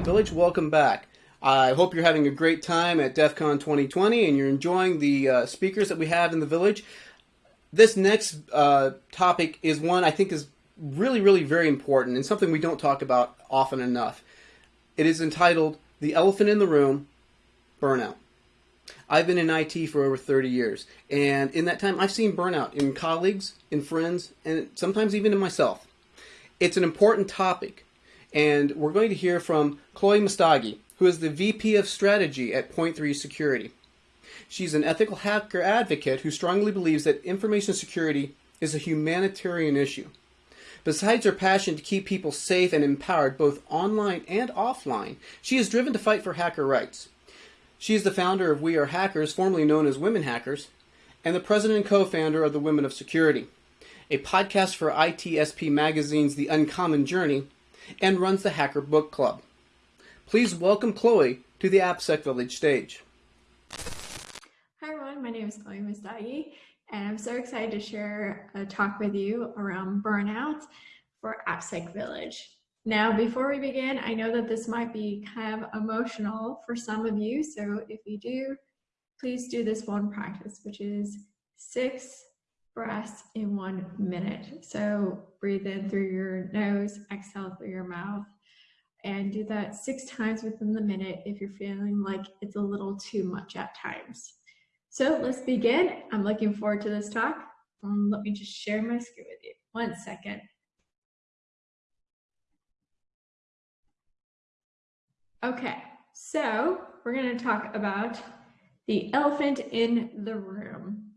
Village. Welcome back. I hope you're having a great time at DEF CON 2020 and you're enjoying the uh, speakers that we have in the village. This next uh, topic is one I think is really, really very important and something we don't talk about often enough. It is entitled The Elephant in the Room Burnout. I've been in IT for over 30 years, and in that time, I've seen burnout in colleagues, in friends, and sometimes even in myself. It's an important topic, and we're going to hear from Chloe Messdaghi, who is the VP of Strategy at Point3 Security. She's an ethical hacker advocate who strongly believes that information security is a humanitarian issue. Besides her passion to keep people safe and empowered both online and offline, she is driven to fight for hacker rights. She is the founder of We Are Hackers, formerly known as Women Hackers, and the president and co-founder of the Women of Security, a podcast for ITSP Magazine's The Uncommon Journey, and runs the Hacker Book Club. Please welcome Chloe to the AppSec Village stage. Hi everyone, my name is Chloe Messdaghi, and I'm so excited to share a talk with you around burnout for AppSec Village. Now, before we begin, I know that this might be kind of emotional for some of you. So if you do, please do this one practice, which is six breaths in one minute. So breathe in through your nose, exhale through your mouth, and do that six times within the minute if you're feeling like it's a little too much at times. So let's begin. I'm looking forward to this talk. Um, let me just share my screen with you. One second. Okay, so we're going to talk about the elephant in the room,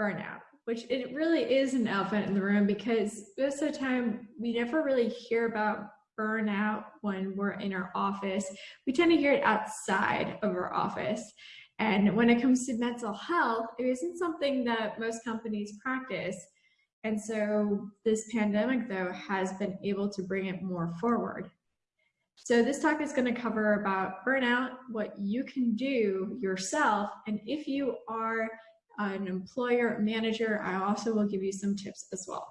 burnout, which it really is an elephant in the room because most of the time we never really hear about burnout when we're in our office. We tend to hear it outside of our office. And when it comes to mental health, it isn't something that most companies practice. And so this pandemic, though, has been able to bring it more forward. So this talk is going to cover about burnout, what you can do yourself, and if you are an employer manager, I also will give you some tips as well.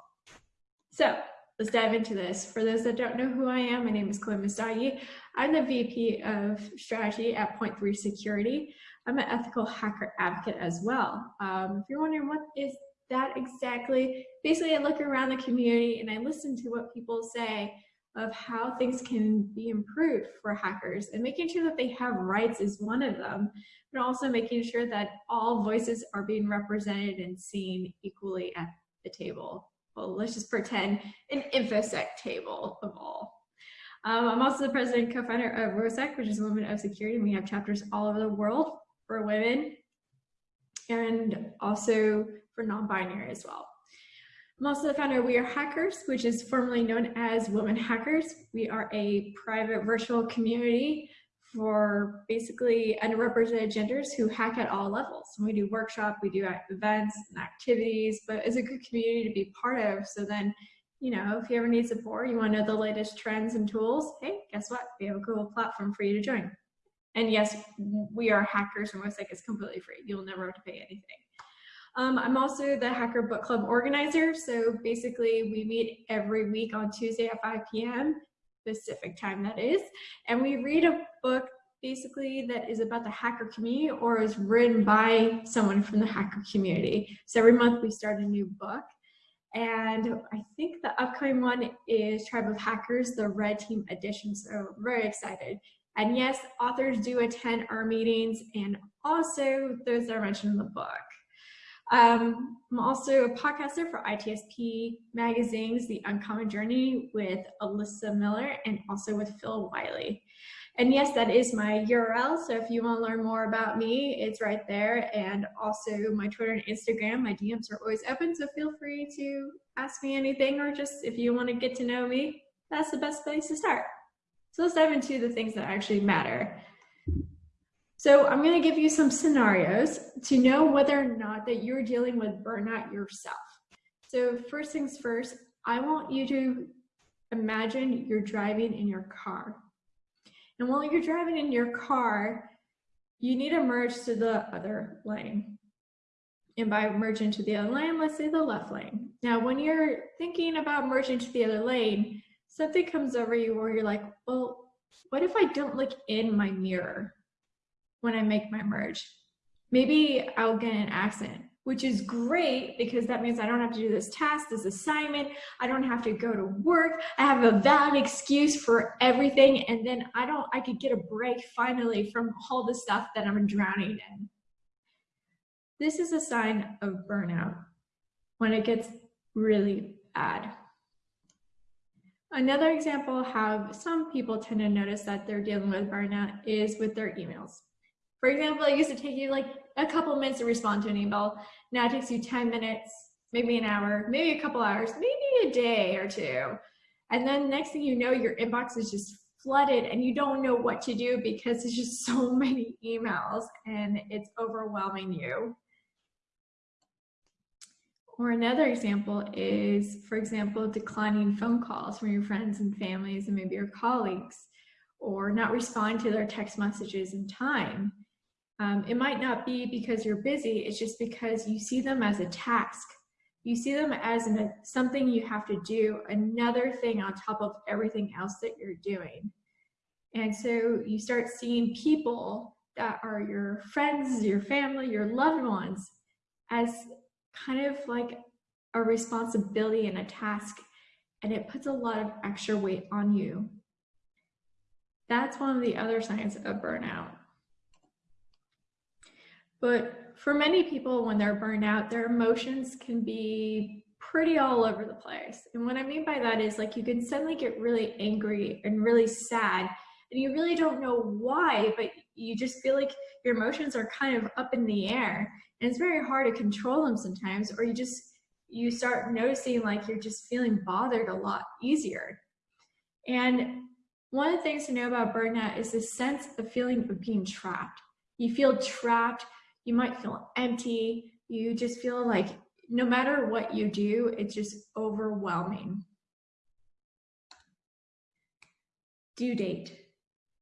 So let's dive into this. For those that don't know who I am, my name is Chloe Messdaghi. I'm the VP of Strategy at Point3 Security. I'm an ethical hacker advocate as well. Um, if you're wondering what is that exactly, basically I look around the community and I listen to what people say of how things can be improved for hackers and making sure that they have rights is one of them, but also making sure that all voices are being represented and seen equally at the table. Well, let's just pretend an InfoSec table of all. Um, I'm also the president and co-founder of WoSEC, which is Women of Security. And we have chapters all over the world for women and also for non-binary as well. I'm also the founder of We Are Hackers, which is formerly known as Women Hackers. We are a private virtual community for basically underrepresented genders who hack at all levels. we do workshops, we do events and activities, but it's a good community to be part of. So then, you know, if you ever need support, you want to know the latest trends and tools, hey, guess what? We have a cool platform for you to join. And yes, we are hackers and WOSEC is completely free. You'll never have to pay anything. Um, I'm also the Hacker Book Club organizer. So basically we meet every week on Tuesday at 5 p.m. Pacific time that is. And we read a book basically that is about the hacker community or is written by someone from the hacker community. So every month we start a new book. And I think the upcoming one is Tribe of Hackers, the Red Team edition. So very excited. And yes, authors do attend our meetings and also those that are mentioned in the book. Um, I'm also a podcaster for ITSP Magazine's The Uncommon Journey with Alyssa Miller and also with Phil Wylie. And yes, that is my URL. So if you want to learn more about me, it's right there. And also my Twitter and Instagram, my DMs are always open. So feel free to ask me anything or just if you want to get to know me, that's the best place to start. So let's dive into the things that actually matter. So I'm going to give you some scenarios to know whether or not that you're dealing with burnout yourself. So first things first, I want you to imagine you're driving in your car. And while you're driving in your car, you need to merge to the other lane. And by merging to the other lane, let's say the left lane. Now, when you're thinking about merging to the other lane, something comes over you where you're like, well, what if I don't look in my mirror when I make my merge? Maybe I'll get an accent, which is great because that means I don't have to do this task, this assignment. I don't have to go to work. I have a valid excuse for everything. And then I don't, I could get a break finally from all the stuff that I'm drowning in. This is a sign of burnout when it gets really bad. Another example how some people tend to notice that they're dealing with burnout is with their emails. For example, it used to take you like a couple minutes to respond to an email. Now it takes you 10 minutes, maybe an hour, maybe a couple hours, maybe a day or two. And then next thing you know, your inbox is just flooded and you don't know what to do because there's just so many emails and it's overwhelming you. Or another example is, for example, declining phone calls from your friends and families and maybe your colleagues, or not responding to their text messages in time. Um, it might not be because you're busy, it's just because you see them as a task. You see them as an, something you have to do, another thing on top of everything else that you're doing. And so you start seeing people that are your friends, your family, your loved ones as kind of like a responsibility and a task, and it puts a lot of extra weight on you. That's one of the other signs of burnout. But for many people, when they're burned out, their emotions can be pretty all over the place. And what I mean by that is like you can suddenly get really angry and really sad, and you really don't know why, but you just feel like your emotions are kind of up in the air. And it's very hard to control them sometimes or you just you start noticing like you're just feeling bothered a lot easier. And one of the things to know about burnout is this sense of feeling of being trapped. You feel trapped you might feel empty you just feel like no matter what you do it's just overwhelming due date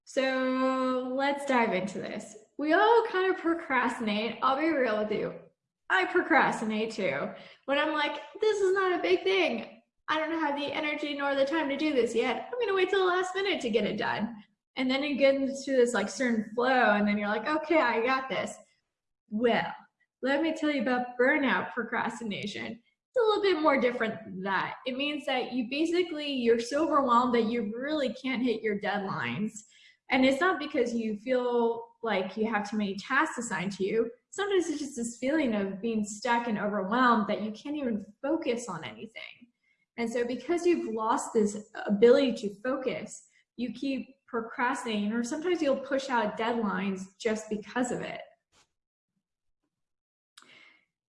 so let's dive into this we all kind of procrastinate. I'll be real with you. I procrastinate too. When I'm like, this is not a big thing. I don't have the energy nor the time to do this yet. I'm gonna wait till the last minute to get it done. And then you get into this like certain flow, and then you're like, okay, I got this. Well, let me tell you about burnout procrastination. It's a little bit more different than that. It means that you basically you're so overwhelmed that you really can't hit your deadlines. And it's not because you feel like you have too many tasks assigned to you. Sometimes it's just this feeling of being stuck and overwhelmed that you can't even focus on anything. And so because you've lost this ability to focus, you keep procrastinating or sometimes you'll push out deadlines just because of it.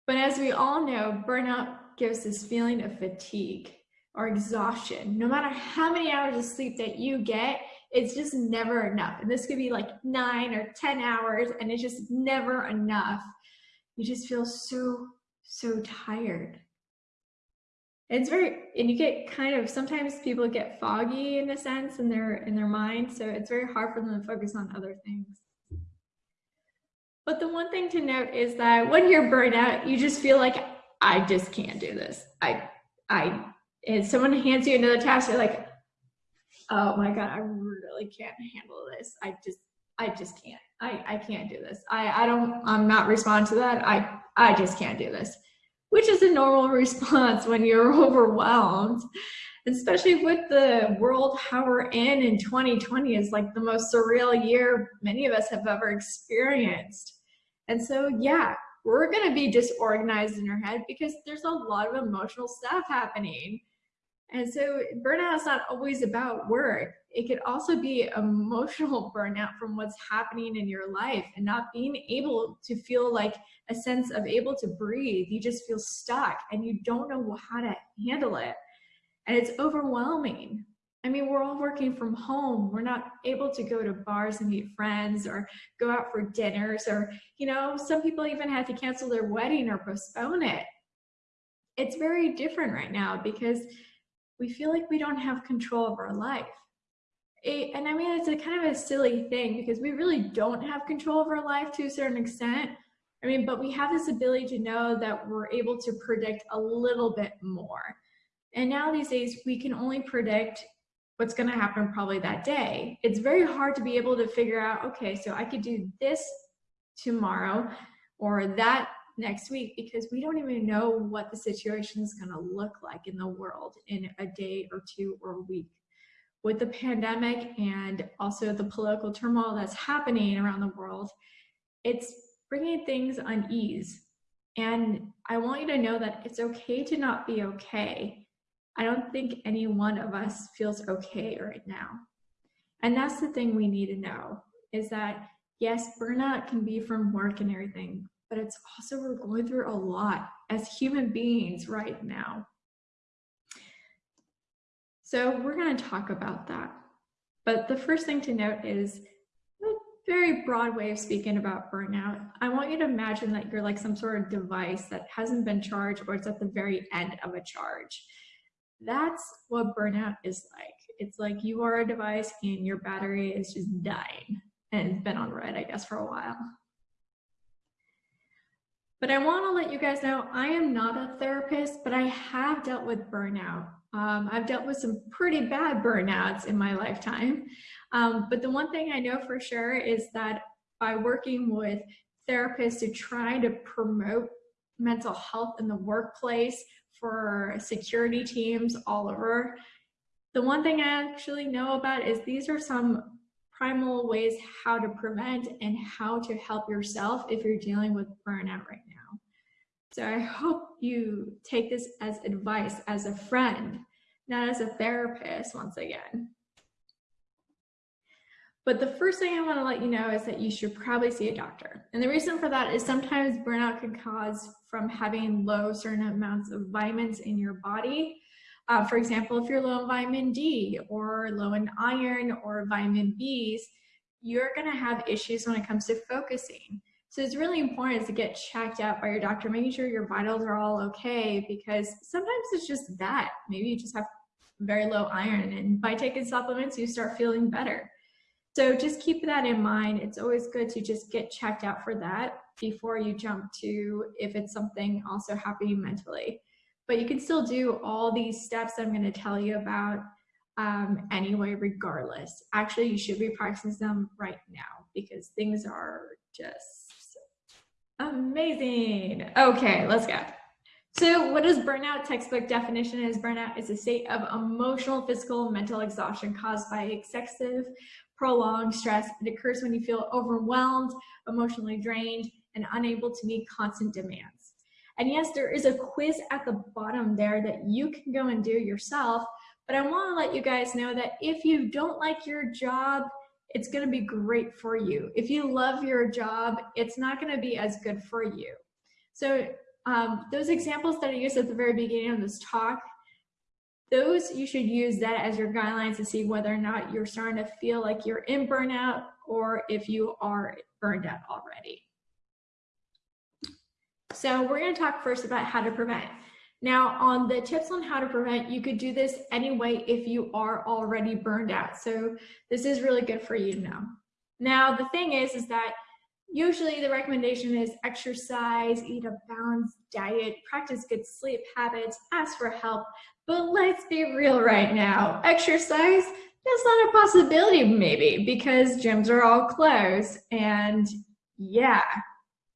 But as we all know, burnout gives this feeling of fatigue or exhaustion. No matter how many hours of sleep that you get, it's just never enough. And this could be like nine or 10 hours and it's just never enough. You just feel so, so tired. It's very, and you get kind of, sometimes people get foggy in a sense in their, in their mind. So it's very hard for them to focus on other things. But the one thing to note is that when you're burned out, you just feel like, I just can't do this. I, I, and someone hands you another task, you're like, oh my God, I really can't handle this. I just, I just can't. I, I can't do this. I, I don't, I'm not responding to that. I, I just can't do this, which is a normal response when you're overwhelmed, especially with the world how we're in in 2020 is like the most surreal year many of us have ever experienced. And so, yeah, we're going to be disorganized in our head because there's a lot of emotional stuff happening. And so burnout is not always about work. It could also be emotional burnout from what's happening in your life and not being able to feel like a sense of able to breathe. You just feel stuck and you don't know how to handle it. And it's overwhelming. I mean, we're all working from home. We're not able to go to bars and meet friends or go out for dinners or, you know, some people even had to cancel their wedding or postpone it. It's very different right now because we feel like we don't have control of our life. It, and I mean, it's a kind of a silly thing because we really don't have control of our life to a certain extent. I mean, but we have this ability to know that we're able to predict a little bit more. And now these days, we can only predict what's going to happen probably that day. It's very hard to be able to figure out, okay, so I could do this tomorrow or that next week because we don't even know what the situation is going to look like in the world in a day or two or a week. With the pandemic and also the political turmoil that's happening around the world, it's bringing things unease. And I want you to know that it's okay to not be okay. I don't think any one of us feels okay right now. And that's the thing we need to know is that yes, burnout can be from work and everything, but it's also we're going through a lot as human beings right now. So we're going to talk about that. But the first thing to note is a very broad way of speaking about burnout. I want you to imagine that you're like some sort of device that hasn't been charged or it's at the very end of a charge. That's what burnout is like. It's like you are a device and your battery is just dying and it's been on red, I guess, for a while. But I want to let you guys know I am not a therapist, but I have dealt with burnout. Um, I've dealt with some pretty bad burnouts in my lifetime. Um, but the one thing I know for sure is that by working with therapists to try to promote mental health in the workplace for security teams all over, the one thing I actually know about is these are some primal ways how to prevent and how to help yourself if you're dealing with burnout right now. So I hope you take this as advice as a friend, not as a therapist once again. But the first thing I want to let you know is that you should probably see a doctor. And the reason for that is sometimes burnout can cause from having low certain amounts of vitamins in your body uh, for example, if you're low in vitamin D or low in iron or vitamin Bs, you're going to have issues when it comes to focusing. So it's really important to get checked out by your doctor, making sure your vitals are all okay because sometimes it's just that. Maybe you just have very low iron and by taking supplements, you start feeling better. So just keep that in mind. It's always good to just get checked out for that before you jump to if it's something also happening mentally but you can still do all these steps I'm going to tell you about um, anyway, regardless. Actually, you should be practicing them right now because things are just amazing. Okay, let's go. So what is burnout? Textbook definition is burnout is a state of emotional, physical, mental exhaustion caused by excessive, prolonged stress. It occurs when you feel overwhelmed, emotionally drained, and unable to meet constant demands. And yes, there is a quiz at the bottom there that you can go and do yourself. But I want to let you guys know that if you don't like your job, it's going to be great for you. If you love your job, it's not going to be as good for you. So um, those examples that I used at the very beginning of this talk, those you should use that as your guidelines to see whether or not you're starting to feel like you're in burnout or if you are burned out already. So we're going to talk first about how to prevent. Now on the tips on how to prevent, you could do this anyway if you are already burned out. So this is really good for you to know. Now the thing is, is that usually the recommendation is exercise, eat a balanced diet, practice good sleep habits, ask for help. But let's be real right now. Exercise, that's not a possibility maybe because gyms are all closed. And yeah,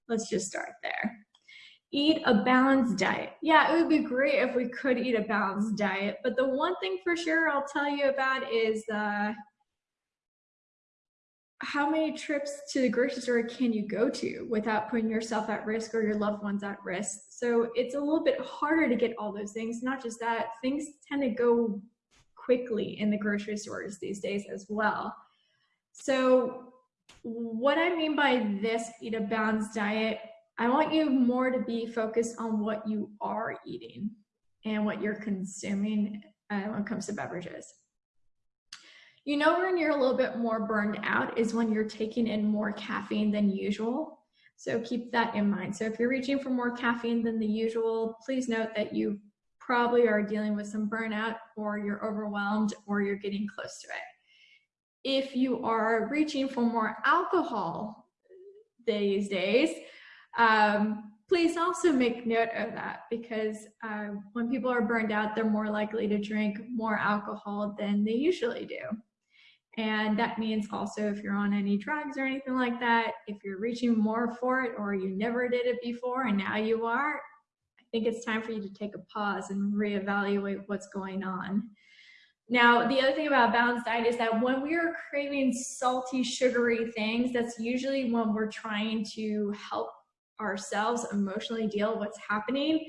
let's just start there eat a balanced diet. Yeah, it would be great if we could eat a balanced diet, but the one thing for sure I'll tell you about is uh, how many trips to the grocery store can you go to without putting yourself at risk or your loved ones at risk? So it's a little bit harder to get all those things. Not just that, things tend to go quickly in the grocery stores these days as well. So what I mean by this eat a balanced diet I want you more to be focused on what you are eating and what you're consuming uh, when it comes to beverages. You know when you're a little bit more burned out is when you're taking in more caffeine than usual. So keep that in mind. So if you're reaching for more caffeine than the usual, please note that you probably are dealing with some burnout or you're overwhelmed or you're getting close to it. If you are reaching for more alcohol these days, um, please also make note of that because uh, when people are burned out, they're more likely to drink more alcohol than they usually do. And that means also if you're on any drugs or anything like that, if you're reaching more for it or you never did it before and now you are, I think it's time for you to take a pause and reevaluate what's going on. Now, the other thing about balanced diet is that when we are craving salty, sugary things, that's usually when we're trying to help ourselves emotionally deal with what's happening.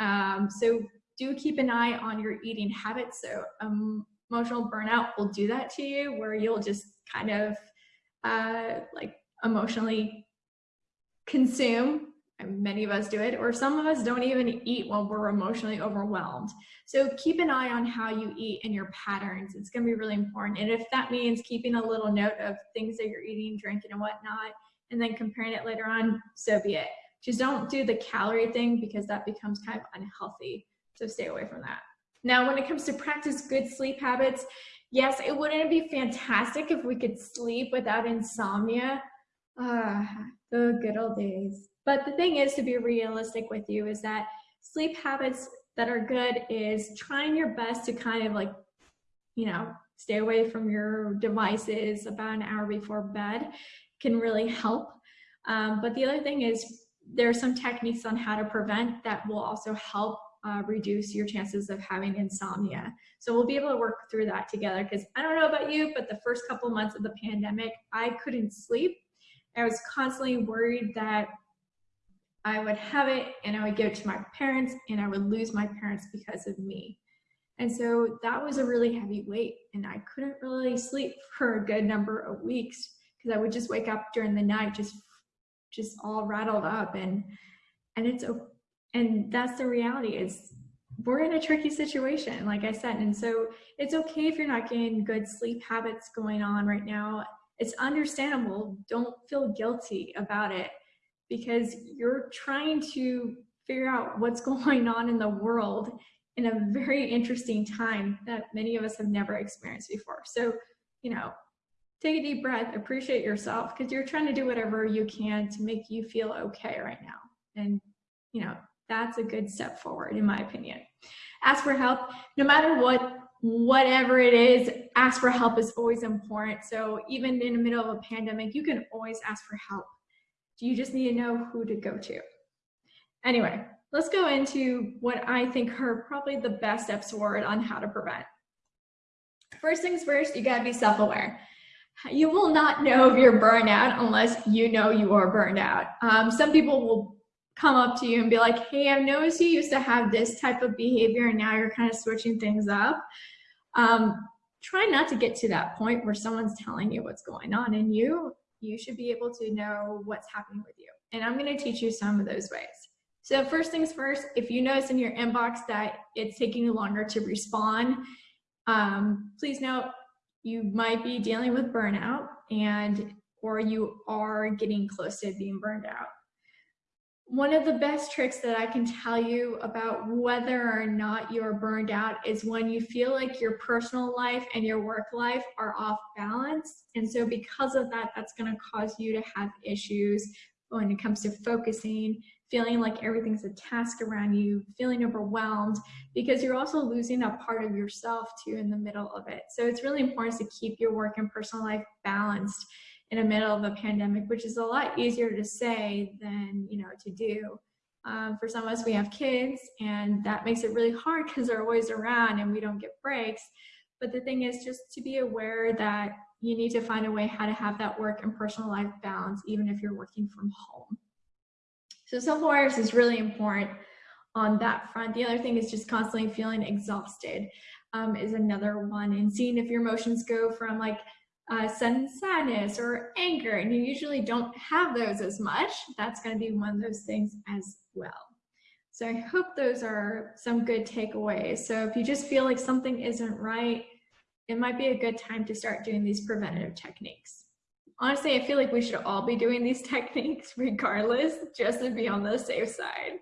Um, so do keep an eye on your eating habits. So um, emotional burnout will do that to you where you'll just kind of uh, like emotionally consume and many of us do it or some of us don't even eat when we're emotionally overwhelmed. So keep an eye on how you eat and your patterns. It's going to be really important. And if that means keeping a little note of things that you're eating drinking and whatnot and then comparing it later on so be it. Just don't do the calorie thing because that becomes kind of unhealthy. So stay away from that now, when it comes to practice good sleep habits, yes, it wouldn't be fantastic if we could sleep without insomnia. Ah, the good old days. But the thing is to be realistic with you is that sleep habits that are good is trying your best to kind of like, you know, stay away from your devices about an hour before bed can really help. Um, but the other thing is there are some techniques on how to prevent that will also help uh, reduce your chances of having insomnia. So we'll be able to work through that together because I don't know about you, but the first couple months of the pandemic, I couldn't sleep. I was constantly worried that I would have it and I would give it to my parents and I would lose my parents because of me. And so that was a really heavy weight and I couldn't really sleep for a good number of weeks because I would just wake up during the night just just all rattled up and and it's and that's the reality. Is we're in a tricky situation like i said. And so it's okay if you're not getting good sleep habits going on right now. It's understandable. Don't feel guilty about it because you're trying to figure out what's going on in the world in a very interesting time that many of us have never experienced before. So you know take a deep breath appreciate yourself because you're trying to do whatever you can to make you feel okay right now. And you know that's a good step forward in my opinion. Ask for help. No matter what whatever it is ask for help is always important. So even in the middle of a pandemic you can always ask for help. You just need to know who to go to? Anyway let's go into what i think are probably the best steps forward on how to prevent. First things first you got to be self-aware. You will not know if you're burned out unless you know you are burned out. Um, some people will come up to you and be like, hey, I've noticed you used to have this type of behavior and now you're kind of switching things up. Um, try not to get to that point where someone's telling you what's going on and you, you should be able to know what's happening with you. And I'm gonna teach you some of those ways. So first things first, if you notice in your inbox that it's taking you longer to respond, um, please note you might be dealing with burnout and or you are getting close to being burned out. One of the best tricks that I can tell you about whether or not you're burned out is when you feel like your personal life and your work life are off balance. And so because of that, that's gonna cause you to have issues when it comes to focusing, feeling like everything's a task around you, feeling overwhelmed, because you're also losing that part of yourself too in the middle of it. So it's really important to keep your work and personal life balanced in the middle of a pandemic, which is a lot easier to say than, you know, to do. Um, for some of us, we have kids and that makes it really hard because they're always around and we don't get breaks. But the thing is just to be aware that you need to find a way how to have that work and personal life balance, even if you're working from home. So self-awareness is really important on that front. The other thing is just constantly feeling exhausted um, is another one and seeing if your emotions go from like uh, sudden sadness or anger, and you usually don't have those as much, that's going to be one of those things as well. So I hope those are some good takeaways. So if you just feel like something isn't right, it might be a good time to start doing these preventative techniques. Honestly, I feel like we should all be doing these techniques regardless, just to be on the safe side.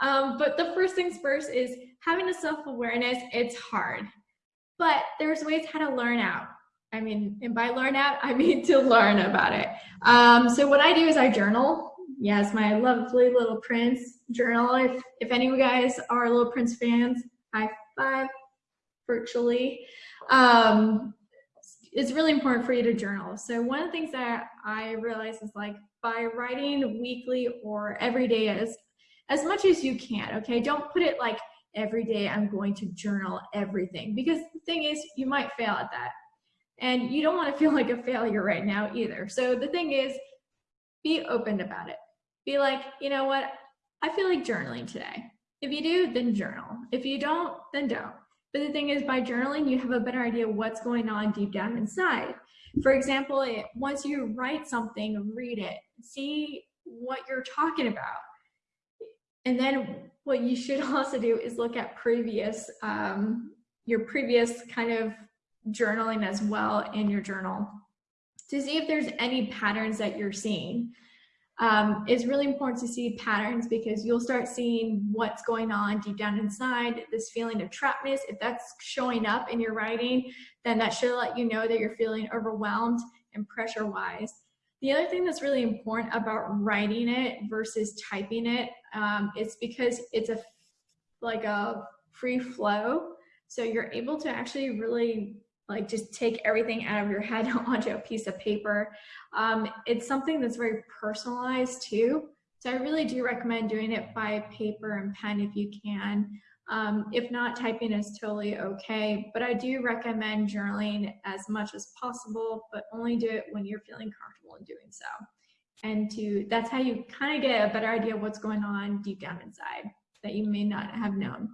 Um, but the first things first is having a self-awareness, it's hard, but there's ways how to learn out. I mean, and by learn out, I mean to learn about it. Um, so what I do is I journal Yes, my lovely Little Prince journal. If, if any of you guys are Little Prince fans, high five virtually. Um, it's really important for you to journal. So one of the things that I realize is like by writing weekly or every day as as much as you can, okay? Don't put it like every day I'm going to journal everything because the thing is you might fail at that. And you don't want to feel like a failure right now either. So the thing is be open about it. Be like, you know what? I feel like journaling today. If you do, then journal. If you don't, then don't. But the thing is, by journaling, you have a better idea what's going on deep down inside. For example, it, once you write something, read it, see what you're talking about. And then what you should also do is look at previous, um, your previous kind of journaling as well in your journal to see if there's any patterns that you're seeing um, it's really important to see patterns because you'll start seeing what's going on deep down inside, this feeling of trappedness. If that's showing up in your writing, then that should let you know that you're feeling overwhelmed and pressure wise. The other thing that's really important about writing it versus typing it um, is because it's a like a free flow. So you're able to actually really like just take everything out of your head onto a piece of paper. Um, it's something that's very personalized too. So I really do recommend doing it by paper and pen if you can. Um, if not, typing is totally okay, but I do recommend journaling as much as possible, but only do it when you're feeling comfortable in doing so. And to that's how you kind of get a better idea of what's going on deep down inside that you may not have known.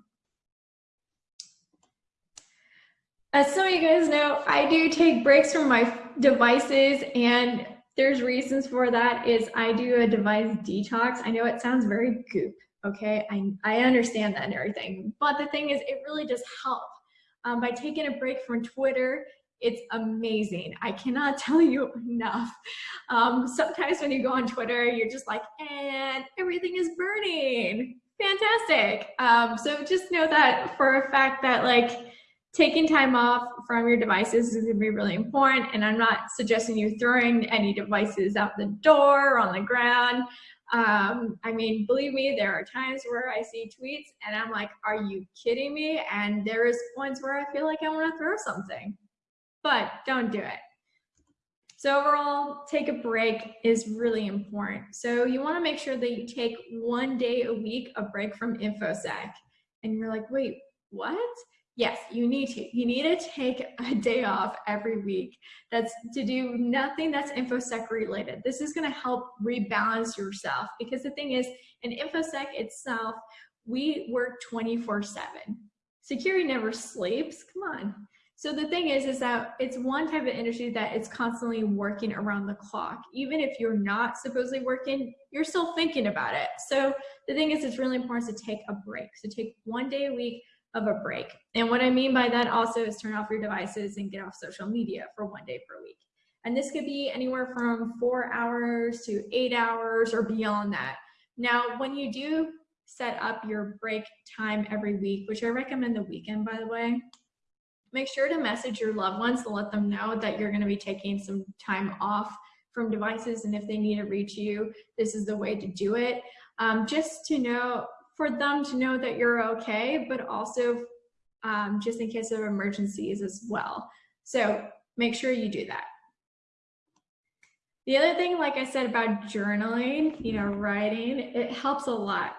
As some of you guys know, I do take breaks from my devices and there's reasons for that is I do a device detox. I know it sounds very goop, okay? I, I understand that and everything, but the thing is it really does help. Um, by taking a break from Twitter, it's amazing. I cannot tell you enough. Um, sometimes when you go on Twitter, you're just like, and everything is burning. Fantastic. Um, so just know that for a fact that like, taking time off from your devices is going to be really important. And I'm not suggesting you throwing any devices out the door or on the ground. Um, I mean, believe me, there are times where I see tweets and I'm like, are you kidding me? And there is points where I feel like I want to throw something, but don't do it. So overall, take a break is really important. So you want to make sure that you take one day a week a break from InfoSec. And you're like, wait, what? Yes, you need to. You need to take a day off every week. That's to do nothing that's InfoSec related. This is going to help rebalance yourself because the thing is, in InfoSec itself, we work 24 7. Security never sleeps. Come on. So the thing is, is that it's one type of industry that it's constantly working around the clock. Even if you're not supposedly working, you're still thinking about it. So the thing is, it's really important to take a break. So take one day a week of a break. And what I mean by that also is turn off your devices and get off social media for one day per week. And this could be anywhere from four hours to eight hours or beyond that. Now, when you do set up your break time every week, which I recommend the weekend, by the way, make sure to message your loved ones to let them know that you're going to be taking some time off from devices. And if they need to reach you, this is the way to do it. Um, just to know, for them to know that you're okay, but also um, just in case of emergencies as well. So make sure you do that. The other thing, like I said about journaling, you know, writing, it helps a lot.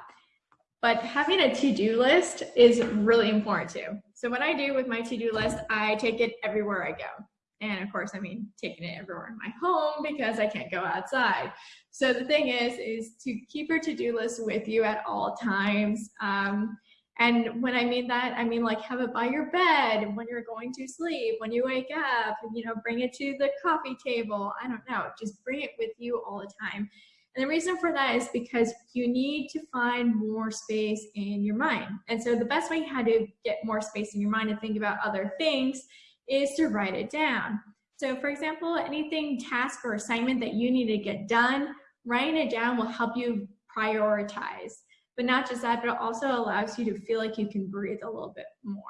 But having a to-do list is really important too. So what I do with my to-do list, I take it everywhere I go. And of course, I mean, taking it everywhere in my home because I can't go outside. So the thing is, is to keep your to-do list with you at all times. Um, and when I mean that, I mean like have it by your bed when you're going to sleep, when you wake up, you know, bring it to the coffee table. I don't know, just bring it with you all the time. And the reason for that is because you need to find more space in your mind. And so the best way how to get more space in your mind and think about other things is to write it down. So for example, anything task or assignment that you need to get done, writing it down will help you prioritize. But not just that, but it also allows you to feel like you can breathe a little bit more.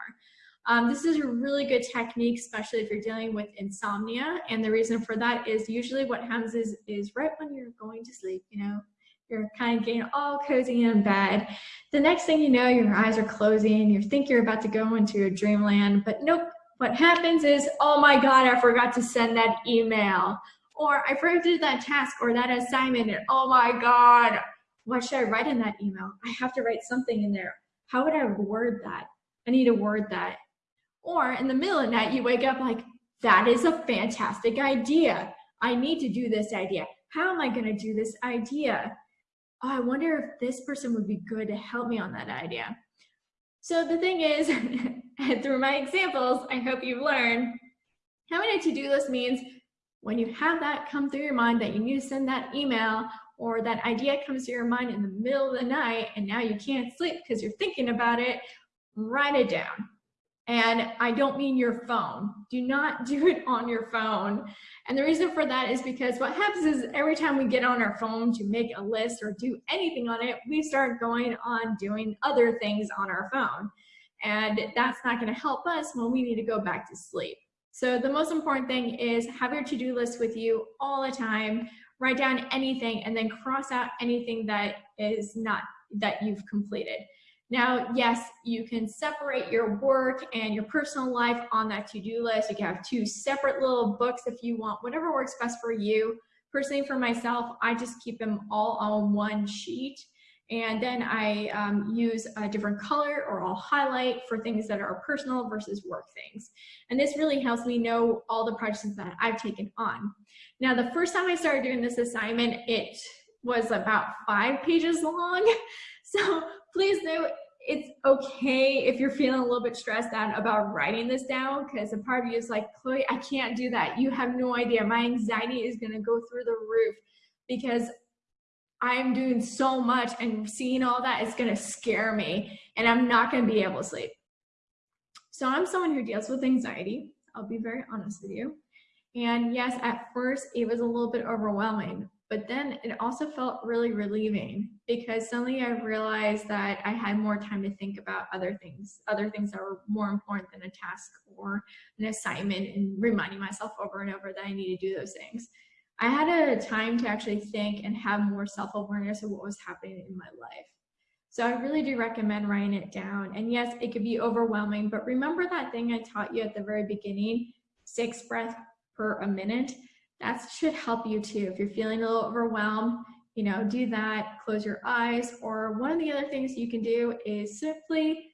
Um, this is a really good technique, especially if you're dealing with insomnia. And the reason for that is usually what happens is, is right when you're going to sleep, you know, you're kind of getting all cozy in bed. The next thing you know, your eyes are closing. You think you're about to go into a dreamland, but nope. What happens is, oh my God, I forgot to send that email. Or I forgot to do that task or that assignment. And oh my God, what should I write in that email? I have to write something in there. How would I word that? I need to word that. Or in the middle of the night, you wake up like, that is a fantastic idea. I need to do this idea. How am I going to do this idea? Oh, I wonder if this person would be good to help me on that idea. So the thing is, through my examples, I hope you've learned having a to-do list means when you have that come through your mind that you need to send that email or that idea comes to your mind in the middle of the night and now you can't sleep because you're thinking about it, write it down. And I don't mean your phone. Do not do it on your phone. And the reason for that is because what happens is every time we get on our phone to make a list or do anything on it, we start going on doing other things on our phone. And that's not going to help us when we need to go back to sleep. So the most important thing is have your to-do list with you all the time. Write down anything and then cross out anything that is not that you've completed. Now, yes, you can separate your work and your personal life on that to-do list. You can have two separate little books if you want, whatever works best for you. Personally, for myself, I just keep them all on one sheet. And then I um, use a different color or I'll highlight for things that are personal versus work things. And this really helps me know all the projects that I've taken on. Now, the first time I started doing this assignment, it was about five pages long. So please know it's okay if you're feeling a little bit stressed out about writing this down because a part of you is like, Chloe, I can't do that. You have no idea. My anxiety is going to go through the roof because I'm doing so much and seeing all that is going to scare me and I'm not going to be able to sleep. So I'm someone who deals with anxiety. I'll be very honest with you. And yes, at first it was a little bit overwhelming, but then it also felt really relieving because suddenly I realized that I had more time to think about other things, other things that were more important than a task or an assignment and reminding myself over and over that I need to do those things. I had a time to actually think and have more self-awareness of what was happening in my life. So I really do recommend writing it down. And yes, it could be overwhelming, but remember that thing I taught you at the very beginning, six breaths per a minute that should help you too. If you're feeling a little overwhelmed, you know, do that, close your eyes, or one of the other things you can do is simply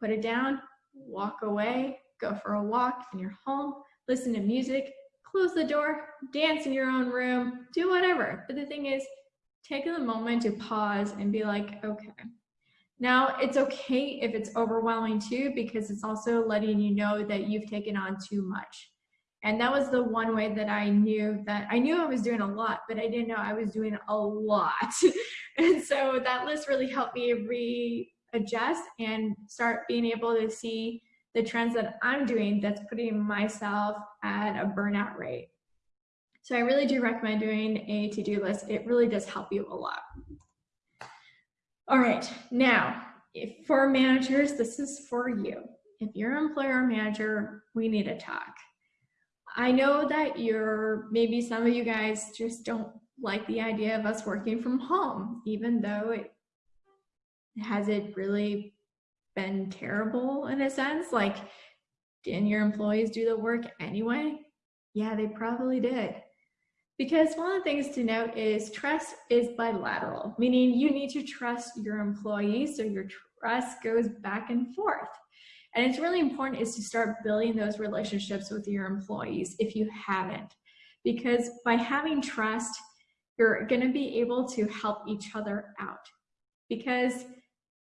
put it down, walk away, go for a walk in your home, listen to music, close the door, dance in your own room, do whatever. But the thing is, take the moment to pause and be like, okay. Now, it's okay if it's overwhelming too, because it's also letting you know that you've taken on too much. And that was the one way that I knew that I knew I was doing a lot, but I didn't know I was doing a lot. and so that list really helped me readjust and start being able to see the trends that I'm doing that's putting myself at a burnout rate. So I really do recommend doing a to-do list. It really does help you a lot. All right, now, for managers, this is for you. If you're an employer or manager, we need to talk. I know that you're, maybe some of you guys just don't like the idea of us working from home, even though it has it really been terrible in a sense? Like, didn't your employees do the work anyway? Yeah, they probably did. Because one of the things to note is trust is bilateral, meaning you need to trust your employees so your trust goes back and forth. And it's really important is to start building those relationships with your employees if you haven't. Because by having trust, you're going to be able to help each other out. Because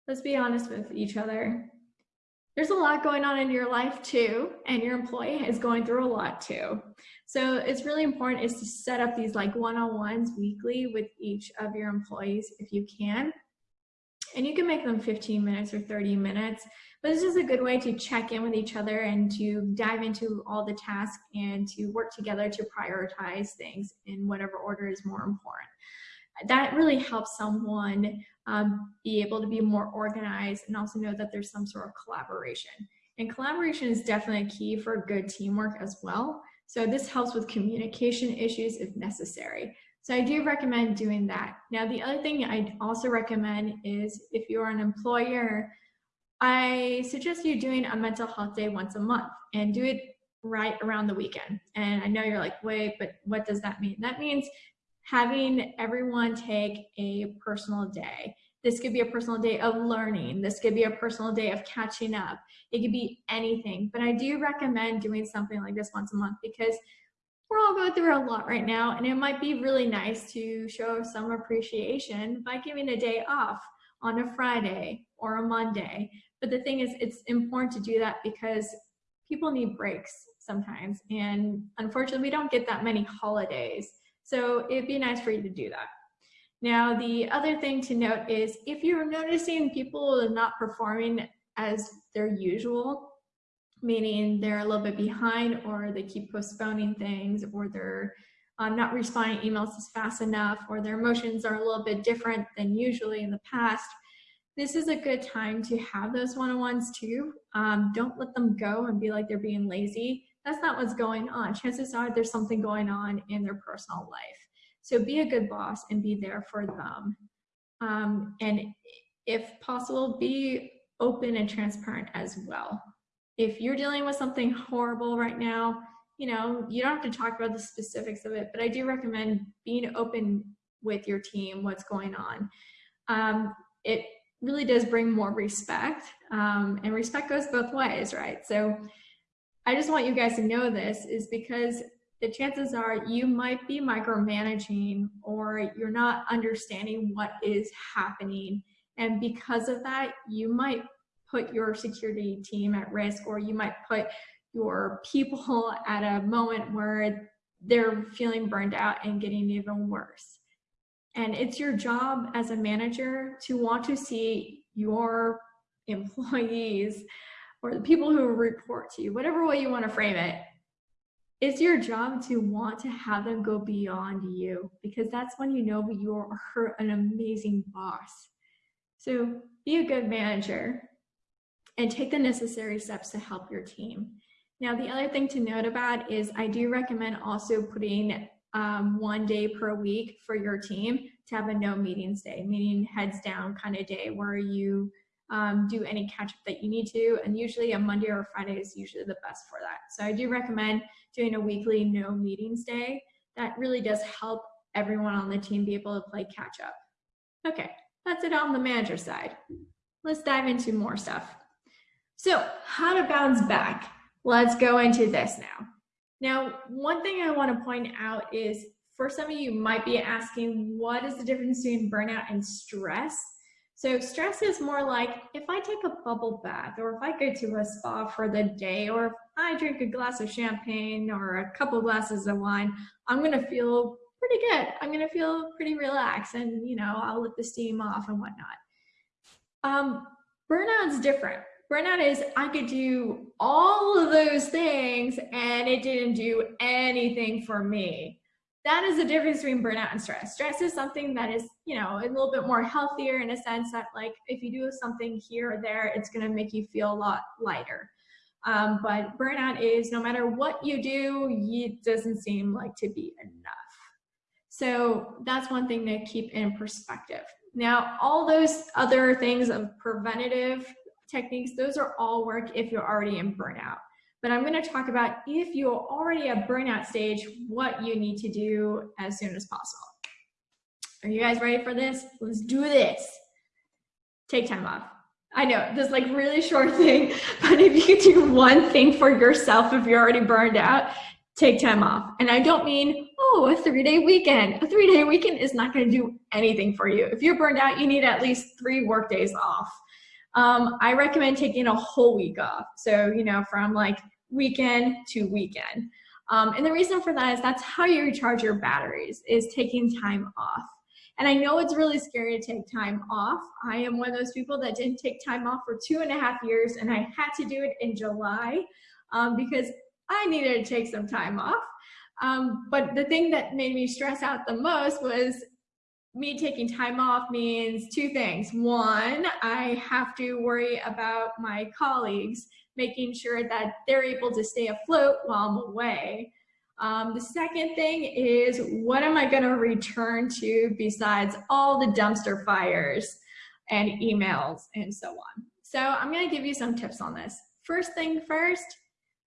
let's be honest with each other, there's a lot going on in your life too, and your employee is going through a lot too. So it's really important is to set up these like one-on-ones weekly with each of your employees if you can. And you can make them 15 minutes or 30 minutes but this is a good way to check in with each other and to dive into all the tasks and to work together to prioritize things in whatever order is more important. That really helps someone um, be able to be more organized and also know that there's some sort of collaboration. And collaboration is definitely a key for good teamwork as well. So this helps with communication issues if necessary. So I do recommend doing that. Now, the other thing I also recommend is if you're an employer, I suggest you doing a mental health day once a month and do it right around the weekend. And I know you're like, wait, but what does that mean? That means having everyone take a personal day. This could be a personal day of learning. This could be a personal day of catching up. It could be anything. But I do recommend doing something like this once a month because we're all going through a lot right now. And it might be really nice to show some appreciation by giving a day off on a Friday or a Monday. But the thing is, it's important to do that because people need breaks sometimes. And unfortunately, we don't get that many holidays. So it'd be nice for you to do that. Now, the other thing to note is if you're noticing people not performing as their usual, meaning they're a little bit behind or they keep postponing things or they're uh, not responding emails as fast enough or their emotions are a little bit different than usually in the past, this is a good time to have those one-on-ones too. Um, don't let them go and be like they're being lazy. That's not what's going on. Chances are there's something going on in their personal life. So be a good boss and be there for them. Um, and if possible, be open and transparent as well. If you're dealing with something horrible right now, you know, you don't have to talk about the specifics of it, but I do recommend being open with your team, what's going on. Um, it really does bring more respect, um, and respect goes both ways, right? So I just want you guys to know this is because the chances are you might be micromanaging or you're not understanding what is happening. And because of that, you might put your security team at risk or you might put your people at a moment where they're feeling burned out and getting even worse. And it's your job as a manager to want to see your employees or the people who report to you, whatever way you want to frame it, it's your job to want to have them go beyond you because that's when you know you're an amazing boss. So be a good manager and take the necessary steps to help your team. Now, the other thing to note about is I do recommend also putting um, one day per week for your team to have a no meetings day, meaning heads down kind of day where you um, do any catch up that you need to. And usually a Monday or Friday is usually the best for that. So I do recommend doing a weekly no meetings day. That really does help everyone on the team be able to play catch up. Okay, that's it on the manager side. Let's dive into more stuff. So how to bounce back. Let's go into this now. Now, one thing I want to point out is for some of you might be asking, what is the difference between burnout and stress? So stress is more like if I take a bubble bath or if I go to a spa for the day or if I drink a glass of champagne or a couple glasses of wine, I'm going to feel pretty good. I'm going to feel pretty relaxed and, you know, I'll let the steam off and whatnot. Um, burnout's different. Burnout is I could do all of those things and it didn't do anything for me that is the difference between burnout and stress. Stress is something that is, you know, a little bit more healthier in a sense that like if you do something here or there, it's going to make you feel a lot lighter. Um, but burnout is no matter what you do, it doesn't seem like to be enough. So that's one thing to keep in perspective. Now, all those other things of preventative techniques, those are all work if you're already in burnout but I'm going to talk about if you're already at burnout stage, what you need to do as soon as possible. Are you guys ready for this? Let's do this. Take time off. I know this like really short thing, but if you do one thing for yourself if you're already burned out, take time off. And I don't mean, oh, a three day weekend. A three day weekend is not going to do anything for you. If you're burned out, you need at least three work days off. Um, I recommend taking a whole week off. So, you know, from like weekend to weekend. Um, and the reason for that is that's how you recharge your batteries is taking time off. And I know it's really scary to take time off. I am one of those people that didn't take time off for two and a half years and I had to do it in July um, because I needed to take some time off. Um, but the thing that made me stress out the most was me taking time off means two things. One, I have to worry about my colleagues making sure that they're able to stay afloat while I'm away. Um, the second thing is what am I going to return to besides all the dumpster fires and emails and so on. So I'm going to give you some tips on this. First thing first,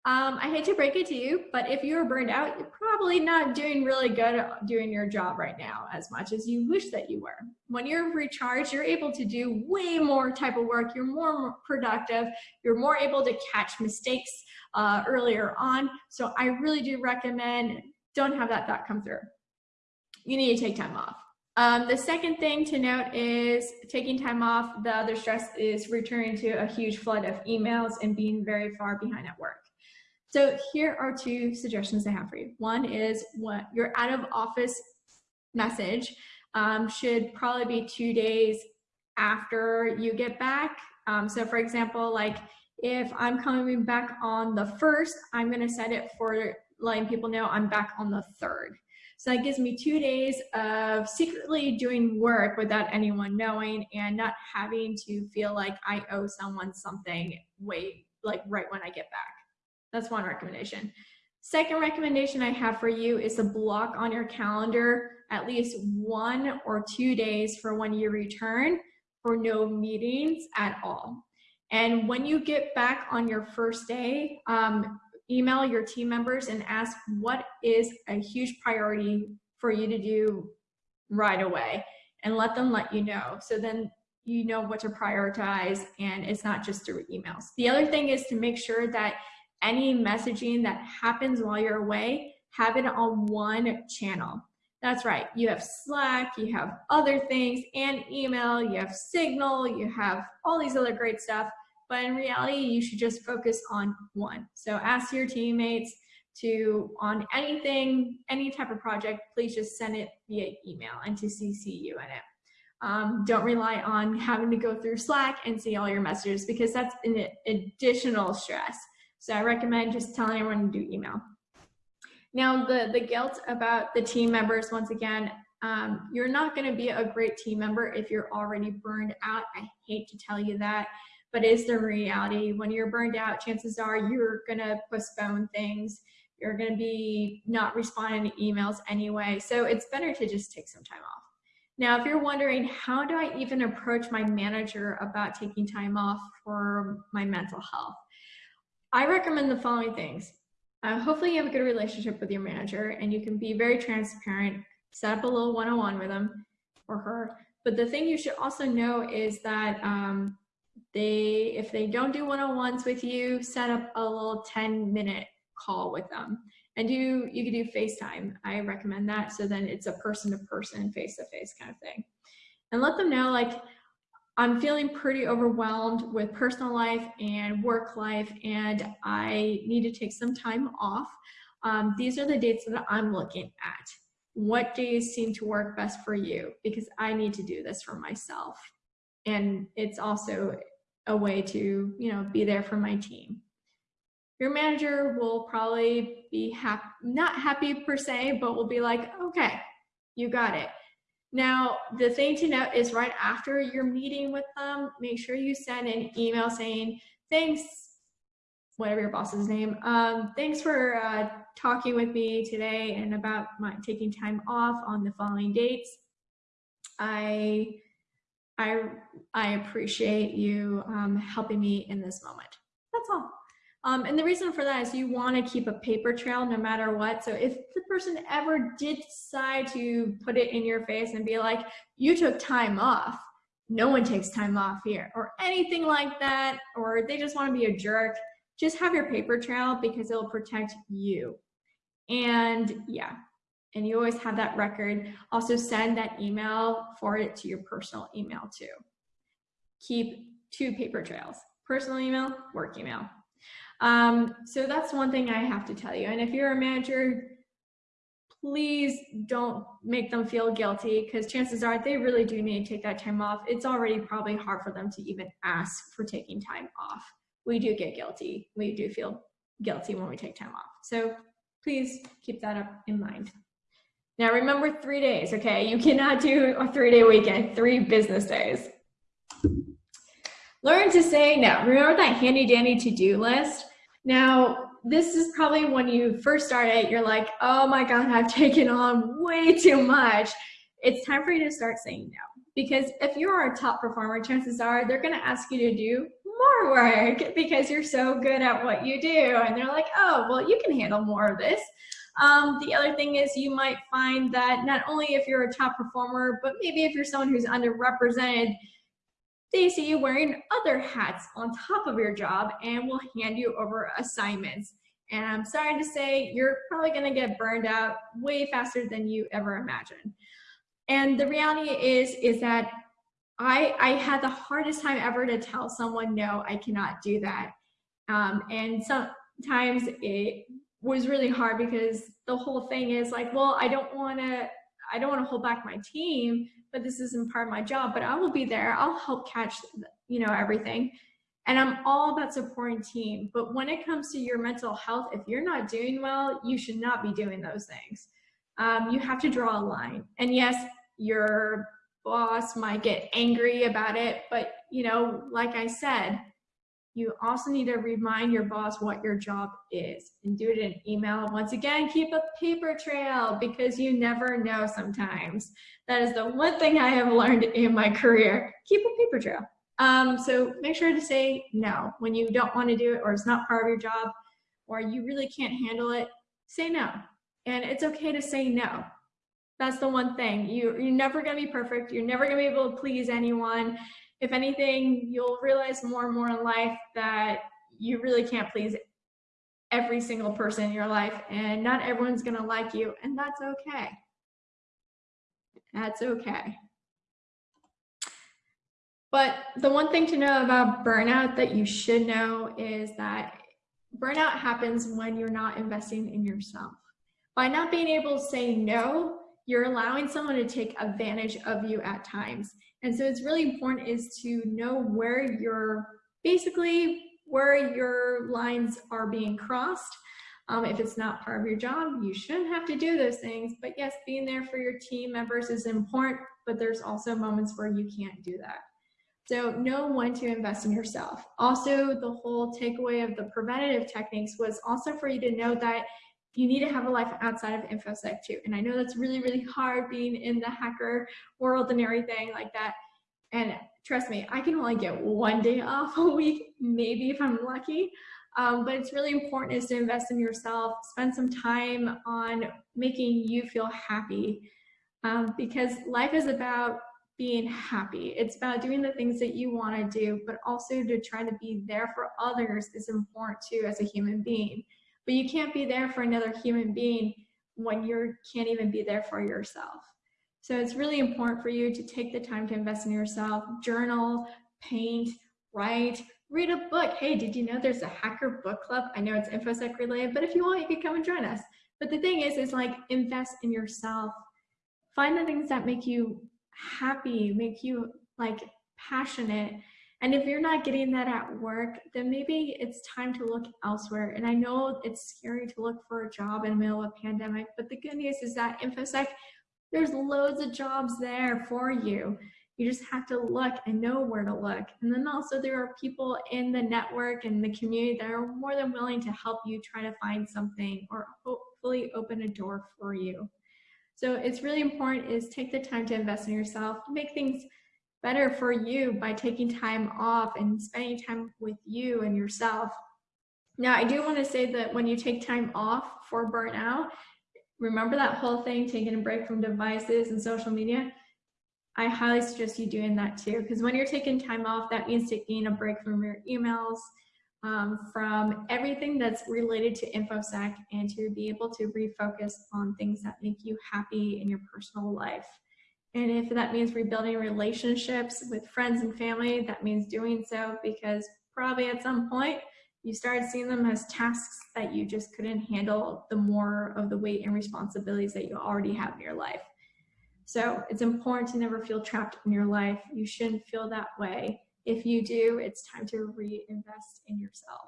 um, I hate to break it to you, but if you're burned out, you're probably not doing really good doing your job right now as much as you wish that you were. When you're recharged, you're able to do way more type of work. You're more productive. You're more able to catch mistakes uh, earlier on. So I really do recommend don't have that thought come through. You need to take time off. Um, the second thing to note is taking time off. The other stress is returning to a huge flood of emails and being very far behind at work. So here are two suggestions I have for you. One is what your out of office message um, should probably be two days after you get back. Um, so for example, like if I'm coming back on the first, I'm gonna set it for letting people know I'm back on the third. So that gives me two days of secretly doing work without anyone knowing and not having to feel like I owe someone something wait like right when I get back. That's one recommendation. Second recommendation I have for you is to block on your calendar at least one or two days for when you return for no meetings at all. And when you get back on your first day, um, email your team members and ask what is a huge priority for you to do right away and let them let you know. So then you know what to prioritize and it's not just through emails. The other thing is to make sure that any messaging that happens while you're away, have it on one channel. That's right. You have Slack, you have other things, and email, you have Signal, you have all these other great stuff. But in reality, you should just focus on one. So ask your teammates to, on anything, any type of project, please just send it via email and to CC you in it. Um, don't rely on having to go through Slack and see all your messages because that's an additional stress. So I recommend just telling everyone to do email. Now, the, the guilt about the team members, once again, um, you're not going to be a great team member if you're already burned out. I hate to tell you that, but it's the reality. When you're burned out, chances are you're going to postpone things. You're going to be not responding to emails anyway. So it's better to just take some time off. Now, if you're wondering, how do I even approach my manager about taking time off for my mental health? I recommend the following things. Uh, hopefully you have a good relationship with your manager and you can be very transparent, set up a little one-on-one with them or her. But the thing you should also know is that um, they, if they don't do one-on-ones with you, set up a little 10 minute call with them and do, you can do FaceTime. I recommend that. So then it's a person to person, face to face kind of thing. And let them know like, I'm feeling pretty overwhelmed with personal life and work life, and I need to take some time off. Um, these are the dates that I'm looking at. What days seem to work best for you? Because I need to do this for myself. And it's also a way to, you know, be there for my team. Your manager will probably be happy, not happy per se, but will be like, okay, you got it. Now, the thing to note is right after your meeting with them, make sure you send an email saying, thanks, whatever your boss's name, um, thanks for uh, talking with me today and about my taking time off on the following dates. I, I, I appreciate you um, helping me in this moment. Um, and the reason for that is you want to keep a paper trail no matter what. So if the person ever did decide to put it in your face and be like, you took time off, no one takes time off here, or anything like that, or they just want to be a jerk, just have your paper trail because it'll protect you. And yeah, and you always have that record. Also send that email, forward it to your personal email too. Keep two paper trails, personal email, work email. Um, so that's one thing I have to tell you. And if you're a manager, please don't make them feel guilty because chances are they really do need to take that time off. It's already probably hard for them to even ask for taking time off. We do get guilty. We do feel guilty when we take time off. So please keep that up in mind. Now remember three days, okay? You cannot do a three day weekend, three business days. Learn to say no. Remember that handy dandy to-do list? Now, this is probably when you first start it, you're like, oh my God, I've taken on way too much. It's time for you to start saying no. Because if you're a top performer, chances are they're going to ask you to do more work because you're so good at what you do. And they're like, oh, well, you can handle more of this. Um, the other thing is you might find that not only if you're a top performer, but maybe if you're someone who's underrepresented, they see you wearing other hats on top of your job and will hand you over assignments. And I'm sorry to say, you're probably gonna get burned out way faster than you ever imagined. And the reality is, is that I, I had the hardest time ever to tell someone, no, I cannot do that. Um, and sometimes it was really hard because the whole thing is like, well, I don't wanna, I don't wanna hold back my team but this isn't part of my job, but I will be there. I'll help catch, you know, everything. And I'm all about supporting team. But when it comes to your mental health, if you're not doing well, you should not be doing those things. Um, you have to draw a line. And yes, your boss might get angry about it, but you know, like I said, you also need to remind your boss what your job is and do it in email. Once again, keep a paper trail because you never know sometimes. That is the one thing I have learned in my career. Keep a paper trail. Um, so make sure to say no when you don't want to do it or it's not part of your job or you really can't handle it, say no. And it's okay to say no. That's the one thing. You, you're never going to be perfect. You're never going to be able to please anyone if anything, you'll realize more and more in life that you really can't please every single person in your life and not everyone's gonna like you and that's okay. That's okay. But the one thing to know about burnout that you should know is that burnout happens when you're not investing in yourself. By not being able to say no, you're allowing someone to take advantage of you at times. And so it's really important is to know where you're basically where your lines are being crossed. Um, if it's not part of your job, you shouldn't have to do those things. But yes, being there for your team members is important, but there's also moments where you can't do that. So know when to invest in yourself. Also, the whole takeaway of the preventative techniques was also for you to know that you need to have a life outside of InfoSec too. And I know that's really, really hard being in the hacker world and everything like that. And trust me, I can only get one day off a week, maybe if I'm lucky. Um, but it's really important is to invest in yourself, spend some time on making you feel happy um, because life is about being happy. It's about doing the things that you want to do, but also to try to be there for others is important too as a human being. But you can't be there for another human being when you can't even be there for yourself. So it's really important for you to take the time to invest in yourself, journal, paint, write, read a book. Hey, did you know there's a hacker book club? I know it's InfoSec related, but if you want, you can come and join us. But the thing is, is like invest in yourself. Find the things that make you happy, make you like passionate, and if you're not getting that at work, then maybe it's time to look elsewhere. And I know it's scary to look for a job in the middle of a pandemic, but the good news is that InfoSec, there's loads of jobs there for you. You just have to look and know where to look. And then also there are people in the network and the community that are more than willing to help you try to find something or hopefully open a door for you. So it's really important is take the time to invest in yourself, make things better for you by taking time off and spending time with you and yourself. Now, I do want to say that when you take time off for burnout, remember that whole thing, taking a break from devices and social media? I highly suggest you doing that too, because when you're taking time off, that means taking a break from your emails, um, from everything that's related to InfoSec, and to be able to refocus on things that make you happy in your personal life. And if that means rebuilding relationships with friends and family, that means doing so because probably at some point you started seeing them as tasks that you just couldn't handle the more of the weight and responsibilities that you already have in your life. So it's important to never feel trapped in your life. You shouldn't feel that way. If you do, it's time to reinvest in yourself.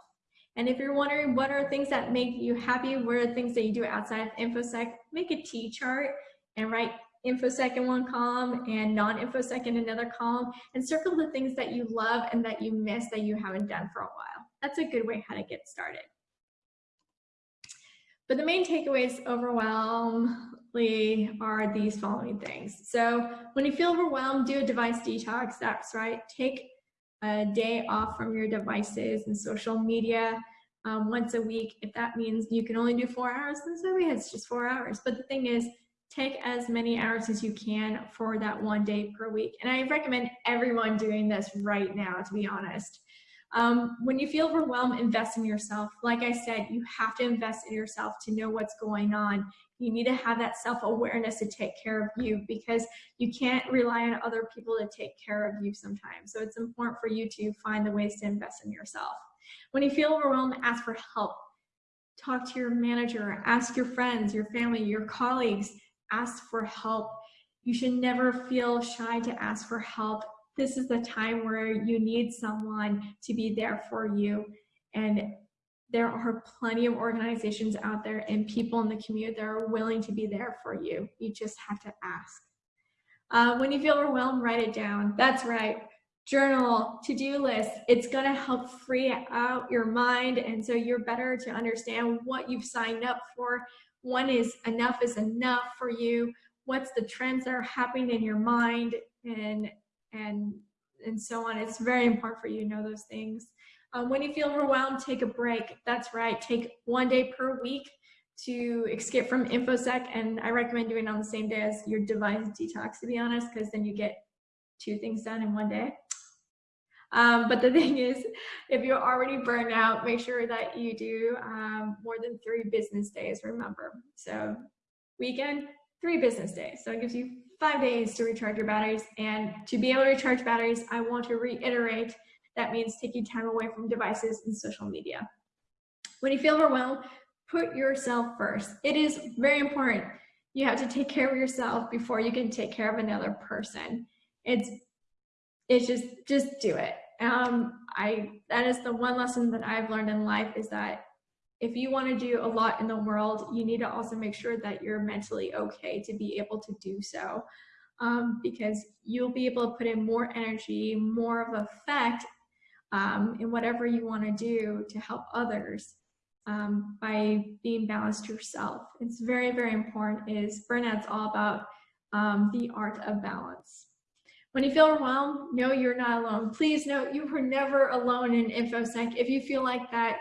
And if you're wondering what are things that make you happy, what are things that you do outside of InfoSec, make a T chart and write infosec in one column and non-infosec in another column and circle the things that you love and that you miss that you haven't done for a while. That's a good way how to get started. But the main takeaways overwhelmingly are these following things. So when you feel overwhelmed, do a device detox. That's right. Take a day off from your devices and social media um, once a week. If that means you can only do four hours, then so it's just four hours. But the thing is, take as many hours as you can for that one day per week. And I recommend everyone doing this right now, to be honest. Um, when you feel overwhelmed, invest in yourself. Like I said, you have to invest in yourself to know what's going on. You need to have that self-awareness to take care of you because you can't rely on other people to take care of you sometimes. So it's important for you to find the ways to invest in yourself. When you feel overwhelmed, ask for help. Talk to your manager, ask your friends, your family, your colleagues, ask for help. You should never feel shy to ask for help. This is the time where you need someone to be there for you. And there are plenty of organizations out there and people in the community that are willing to be there for you. You just have to ask. Uh, when you feel overwhelmed, write it down. That's right. Journal, to-do list. It's going to help free out your mind. And so you're better to understand what you've signed up for, when is enough is enough for you. What's the trends that are happening in your mind and and and so on? It's very important for you to know those things. Um, when you feel overwhelmed take a break. That's right. Take one day per week to escape from infosec and i recommend doing it on the same day as your device detox to be honest because then you get two things done in one day um, but the thing is, if you're already burned out, make sure that you do um, more than three business days, remember. So weekend, three business days. So it gives you five days to recharge your batteries. And to be able to recharge batteries, I want to reiterate, that means taking time away from devices and social media. When you feel overwhelmed, put yourself first. It is very important. You have to take care of yourself before you can take care of another person. It's it's just just do it um i that is the one lesson that i've learned in life is that if you want to do a lot in the world you need to also make sure that you're mentally okay to be able to do so. Um, because you'll be able to put in more energy more of effect um, in whatever you want to do to help others um, by being balanced yourself. It's very very important is burnout's all about um, the art of balance when you feel overwhelmed, know you're not alone. Please note you were never alone in InfoSec. If you feel like that,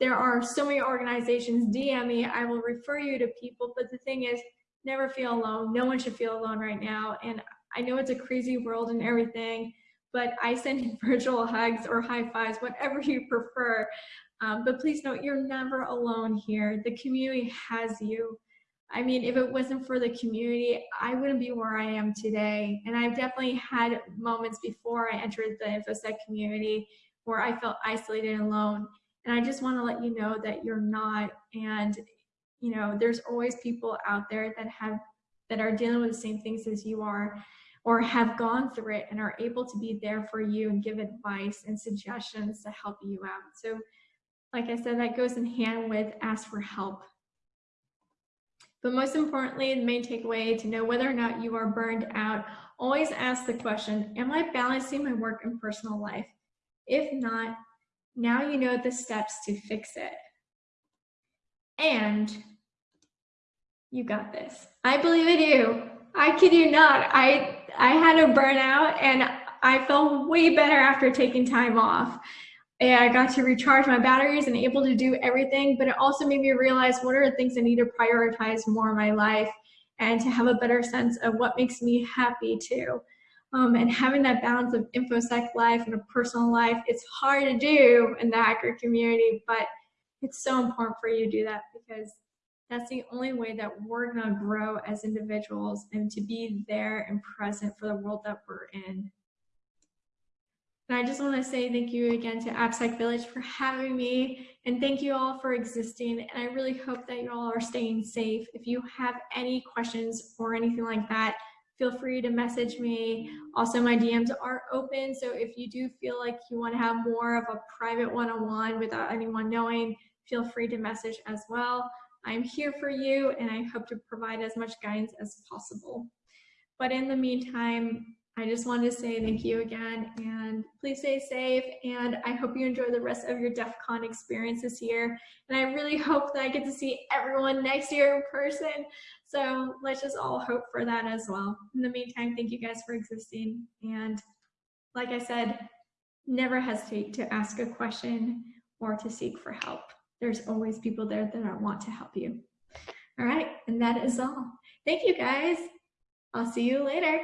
there are so many organizations, DM me, I will refer you to people. But the thing is, never feel alone. No one should feel alone right now. And I know it's a crazy world and everything, but I send virtual hugs or high fives, whatever you prefer. Um, but please note, you're never alone here. The community has you. I mean, if it wasn't for the community, I wouldn't be where I am today. And I've definitely had moments before I entered the InfoSec community where I felt isolated and alone. And I just want to let you know that you're not. And, you know, there's always people out there that have, that are dealing with the same things as you are or have gone through it and are able to be there for you and give advice and suggestions to help you out. So like I said, that goes in hand with ask for help. But most importantly, the main takeaway to know whether or not you are burned out, always ask the question, am I balancing my work and personal life? If not, now you know the steps to fix it. And you got this. I believe in you. I kid you not. I I had a burnout and I felt way better after taking time off I got to recharge my batteries and able to do everything, but it also made me realize what are the things I need to prioritize more in my life and to have a better sense of what makes me happy too. Um, and having that balance of InfoSec life and a personal life, it's hard to do in the hacker community, but it's so important for you to do that because that's the only way that we're gonna grow as individuals and to be there and present for the world that we're in. And I just want to say thank you again to AppSec Village for having me and thank you all for existing. And I really hope that you all are staying safe. If you have any questions or anything like that, feel free to message me. Also, my DMs are open. So if you do feel like you want to have more of a private one-on-one -on -one without anyone knowing, feel free to message as well. I'm here for you and I hope to provide as much guidance as possible. But in the meantime, I just wanted to say thank you again and please stay safe. And I hope you enjoy the rest of your DEF CON experience this year. And I really hope that I get to see everyone next year in person. So let's just all hope for that as well. In the meantime, thank you guys for existing. And like I said, never hesitate to ask a question or to seek for help. There's always people there that want to help you. All right, and that is all. Thank you guys. I'll see you later.